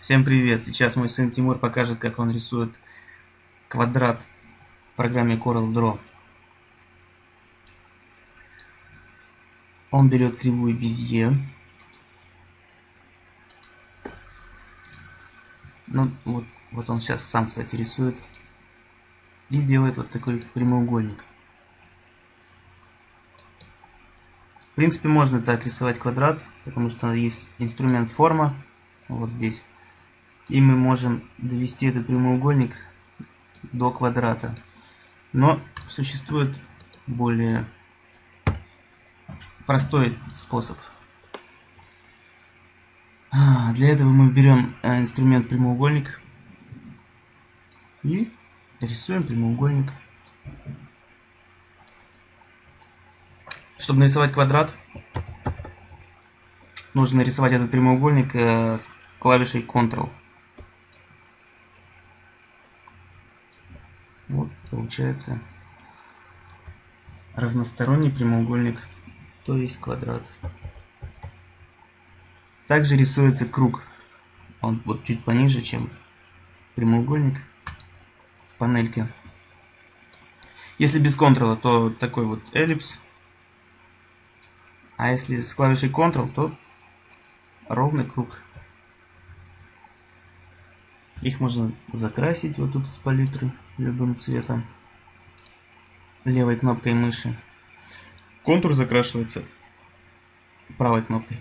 Всем привет! Сейчас мой сын Тимур покажет, как он рисует квадрат в программе Corel Draw. Он берет кривую Безье. Ну, вот, вот он сейчас сам, кстати, рисует. И делает вот такой прямоугольник. В принципе, можно так рисовать квадрат, потому что есть инструмент форма, вот здесь. И мы можем довести этот прямоугольник до квадрата. Но существует более простой способ. Для этого мы берем э, инструмент прямоугольник и рисуем прямоугольник. Чтобы нарисовать квадрат, нужно нарисовать этот прямоугольник э, с клавишей Ctrl. Вот получается равносторонний прямоугольник, то есть квадрат. Также рисуется круг. Он вот чуть пониже, чем прямоугольник в панельке. Если без контрола, то такой вот эллипс. А если с клавишей Ctrl, то ровный круг. Их можно закрасить вот тут из палитры любым цветом левой кнопкой мыши. Контур закрашивается правой кнопкой.